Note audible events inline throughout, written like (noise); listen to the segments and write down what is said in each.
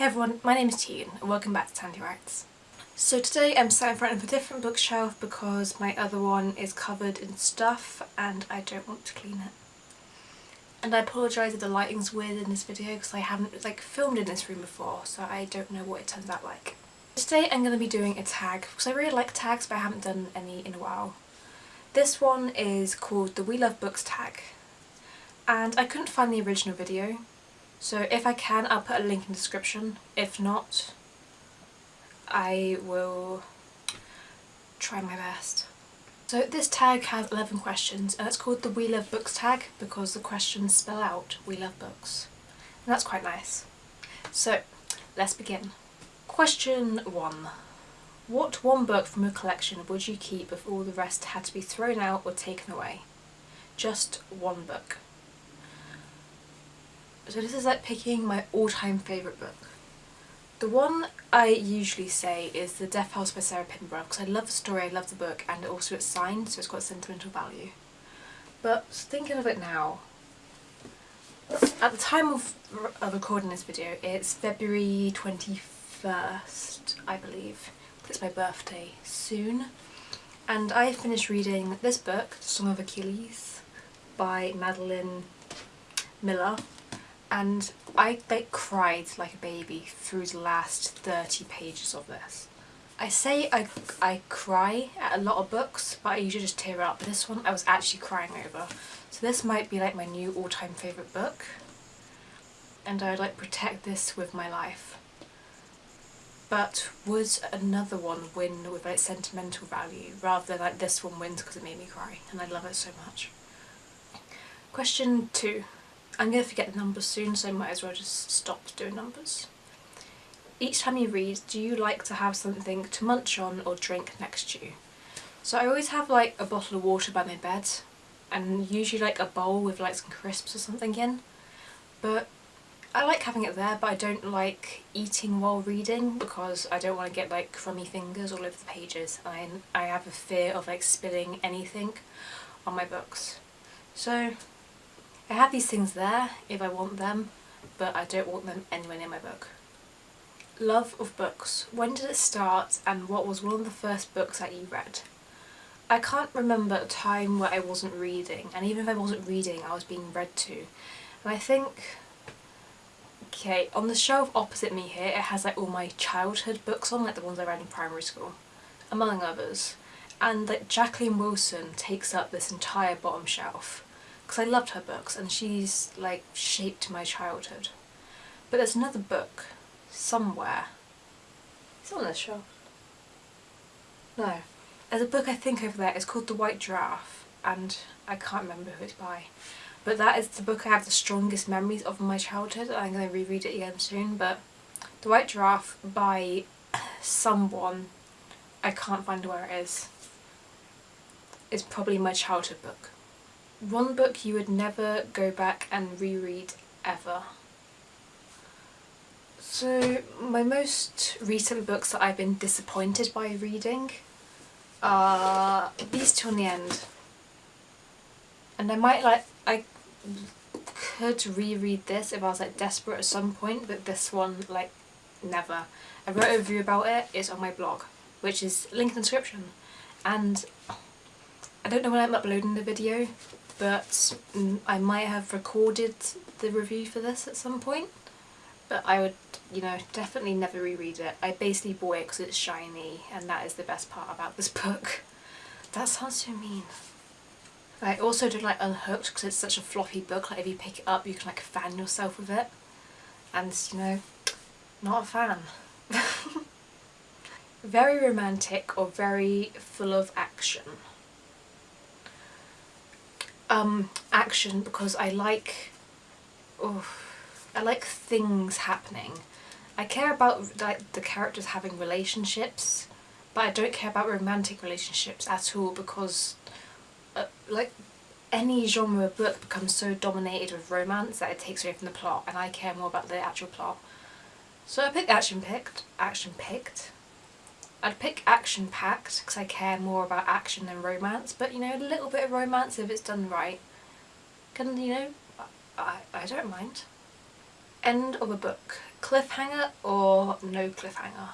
Hey everyone, my name is Tegan and welcome back to Tandy Writes. So today I'm sat in front of a different bookshelf because my other one is covered in stuff and I don't want to clean it. And I apologise if the lighting's weird in this video because I haven't like filmed in this room before so I don't know what it turns out like. Today I'm going to be doing a tag because I really like tags but I haven't done any in a while. This one is called the We Love Books tag and I couldn't find the original video so if I can I'll put a link in the description, if not I will try my best. So this tag has 11 questions and it's called the We Love Books tag because the questions spell out We Love Books and that's quite nice. So let's begin. Question 1. What one book from your collection would you keep if all the rest had to be thrown out or taken away? Just one book. So this is like picking my all-time favourite book. The one I usually say is The Death House by Sarah Pinborough because I love the story, I love the book and also it's signed so it's got sentimental value. But thinking of it now, at the time of, of recording this video it's February 21st I believe. It's my birthday soon and I finished reading this book, The Song of Achilles by Madeline Miller and I like cried like a baby through the last 30 pages of this. I say I, I cry at a lot of books but I usually just tear up. This one I was actually crying over. So this might be like my new all-time favourite book and I'd like protect this with my life. But would another one win with like sentimental value rather than like this one wins because it made me cry and I love it so much. Question 2. I'm going to forget the numbers soon so I might as well just stop doing numbers. Each time you read, do you like to have something to munch on or drink next to you? So I always have like a bottle of water by my bed and usually like a bowl with like some crisps or something in. But I like having it there but I don't like eating while reading because I don't want to get like crummy fingers all over the pages I, I have a fear of like spilling anything on my books. So I have these things there if I want them, but I don't want them anywhere near my book. Love of books. When did it start and what was one of the first books that you read? I can't remember a time where I wasn't reading and even if I wasn't reading I was being read to. And I think, okay, on the shelf opposite me here it has like all my childhood books on, like the ones I read in primary school, among others. And like Jacqueline Wilson takes up this entire bottom shelf because I loved her books and she's like shaped my childhood. But there's another book somewhere. It's on this shelf. No. There's a book I think over there, it's called The White Giraffe and I can't remember who it's by. But that is the book I have the strongest memories of my childhood. I'm going to reread it again soon but The White Giraffe by (clears throat) someone, I can't find where it is, is probably my childhood book. One book you would never go back and reread ever. So my most recent books that I've been disappointed by reading are these two on the end. And I might like, I could reread this if I was like desperate at some point, but this one like never. I wrote a review about it, it's on my blog, which is linked in the description. And I don't know when I'm uploading the video, but mm, I might have recorded the review for this at some point but I would you know definitely never reread it. I basically bought it because it's shiny and that is the best part about this (laughs) book. That sounds so mean. I also don't like Unhooked because it's such a floppy book, like if you pick it up you can like fan yourself with it and you know, not a fan. (laughs) very romantic or very full of action um, action because I like, oh, I like things happening. I care about like the characters having relationships, but I don't care about romantic relationships at all because uh, like any genre book becomes so dominated with romance that it takes away from the plot and I care more about the actual plot. So I picked action picked, action picked, I'd pick action packed because I care more about action than romance but you know a little bit of romance if it's done right can you know I, I don't mind. End of a book. Cliffhanger or no cliffhanger?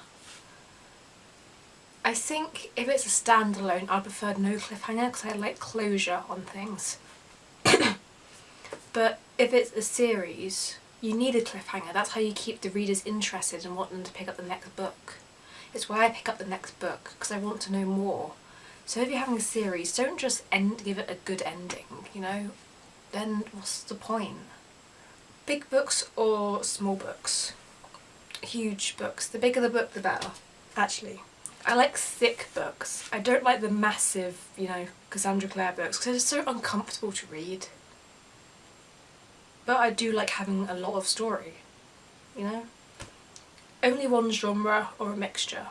I think if it's a standalone I'd prefer no cliffhanger because I like closure on things. but if it's a series you need a cliffhanger. That's how you keep the readers interested and want them to pick up the next book. It's why I pick up the next book because I want to know more. So if you're having a series, don't just end give it a good ending, you know? Then what's the point? Big books or small books? Huge books. The bigger the book, the better, actually. I like thick books. I don't like the massive, you know, Cassandra Clare books because they're so uncomfortable to read. But I do like having a lot of story, you know? Only one genre or a mixture.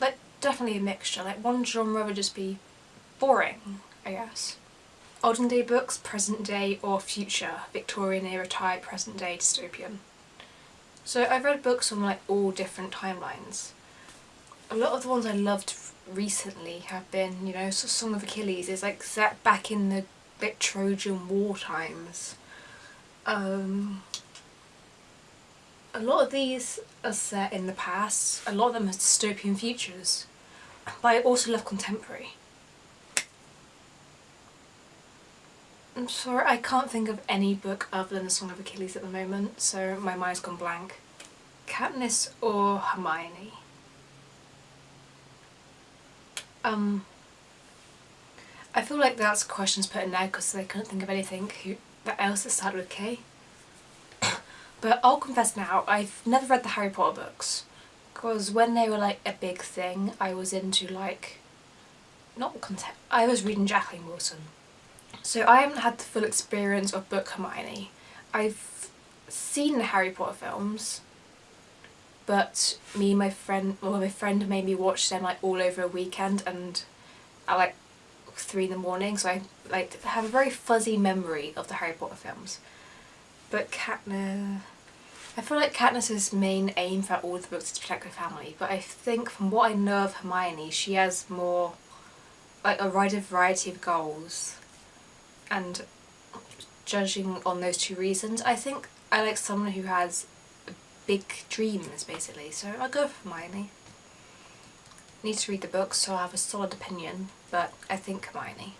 Like, definitely a mixture. Like, one genre would just be boring, I guess. Olden day books, present day or future, Victorian era type, present day, dystopian. So I've read books on like all different timelines. A lot of the ones I loved recently have been, you know, Song of Achilles is like set back in the bit Trojan war times. Um, a lot of these are set in the past, a lot of them are dystopian futures, but I also love contemporary. I'm sorry, I can't think of any book other than The Song of Achilles at the moment, so my mind's gone blank. Katniss or Hermione? Um, I feel like that's questions put in there because they couldn't think of anything who, that else that started with K. but I'll confess now, I've never read the Harry Potter books because when they were like a big thing I was into like, not content, I was reading Jacqueline Wilson so I haven't had the full experience of Book Hermione. I've seen the Harry Potter films, but me and my friend, well my friend made me watch them like all over a weekend and at like three in the morning so I like have a very fuzzy memory of the Harry Potter films. But Katniss, I feel like Katniss's main aim for all the books is to protect her family but I think from what I know of Hermione she has more like a wide variety of goals and judging on those two reasons I think I like someone who has big dreams basically so I'll go for Hermione. Need to read the books so i have a solid opinion but I think Hermione.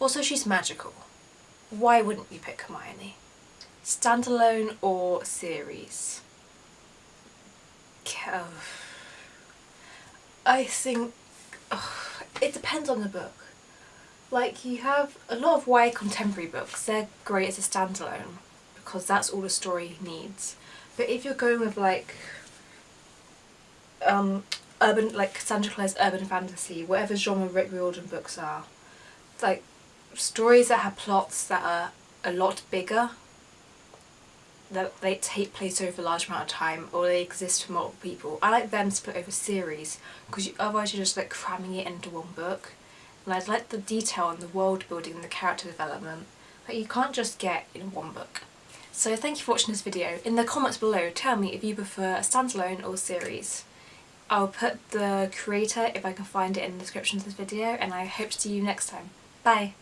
Also she's magical. Why wouldn't you pick Hermione? Standalone or series? I think it depends on the book. Like you have a lot of YA contemporary books, they're great as a standalone because that's all the story needs. But if you're going with like um, urban, like Sandra Clare's urban fantasy, whatever genre Rick Riordan books are, like stories that have plots that are a lot bigger, that they take place over a large amount of time or they exist for multiple people. I like them split over series because otherwise you're just like cramming it into one book and I'd like the detail and the world building and the character development that you can't just get in one book. So thank you for watching this video. In the comments below tell me if you prefer a standalone or series. I'll put the creator if I can find it in the description of this video and I hope to see you next time. Bye!